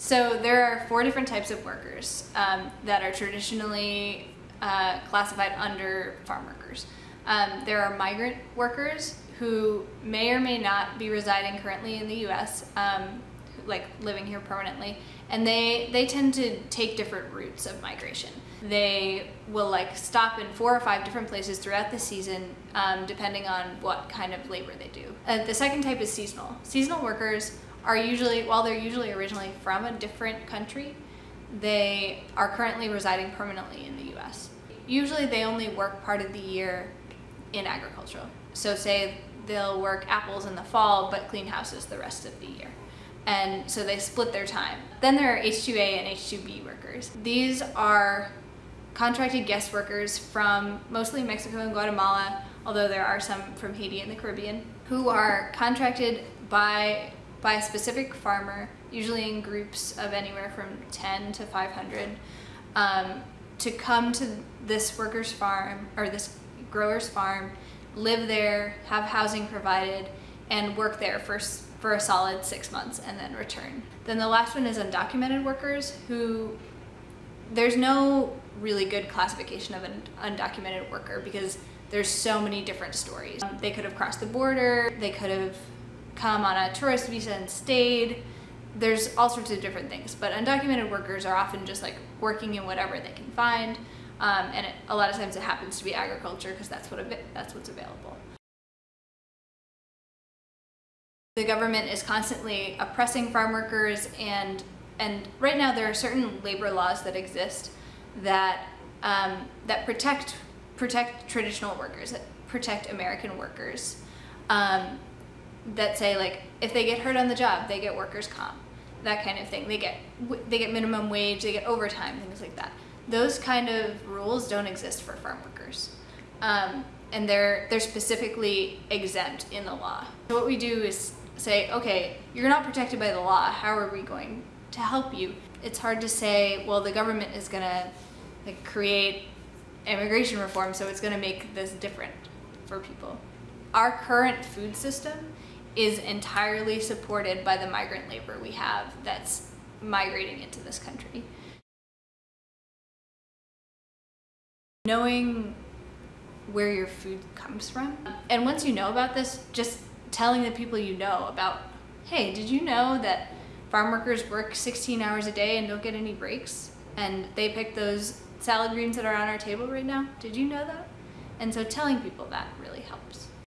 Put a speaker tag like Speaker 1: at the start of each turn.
Speaker 1: So there are four different types of workers um, that are traditionally uh, classified under farm workers. Um, there are migrant workers who may or may not be residing currently in the U.S., um, like living here permanently, and they, they tend to take different routes of migration. They will like stop in four or five different places throughout the season, um, depending on what kind of labor they do. Uh, the second type is seasonal. Seasonal workers are usually, while they're usually originally from a different country, they are currently residing permanently in the US. Usually they only work part of the year in agriculture. So say they'll work apples in the fall but clean houses the rest of the year. And so they split their time. Then there are H2A and H2B workers. These are contracted guest workers from mostly Mexico and Guatemala, although there are some from Haiti and the Caribbean, who are contracted by by a specific farmer, usually in groups of anywhere from 10 to 500, um, to come to this worker's farm or this grower's farm, live there, have housing provided, and work there for, for a solid six months and then return. Then the last one is undocumented workers who there's no really good classification of an undocumented worker because there's so many different stories. Um, they could have crossed the border, they could have come on a tourist visa and stayed. There's all sorts of different things, but undocumented workers are often just like working in whatever they can find. Um, and it, a lot of times it happens to be agriculture because that's, what that's what's available. The government is constantly oppressing farm workers and, and right now there are certain labor laws that exist that, um, that protect, protect traditional workers, that protect American workers. Um, that say like if they get hurt on the job they get workers comp that kind of thing. They get they get minimum wage they get overtime things like that. Those kind of rules don't exist for farm workers. Um, and they're they're specifically exempt in the law. So what we do is say okay you're not protected by the law. How are we going to help you? It's hard to say well the government is gonna like create immigration reform so it's gonna make this different for people. Our current food system is entirely supported by the migrant labor we have that's migrating into this country. Knowing where your food comes from. And once you know about this, just telling the people you know about, hey, did you know that farm workers work 16 hours a day and don't get any breaks? And they pick those salad greens that are on our table right now? Did you know that? And so telling people that really helps.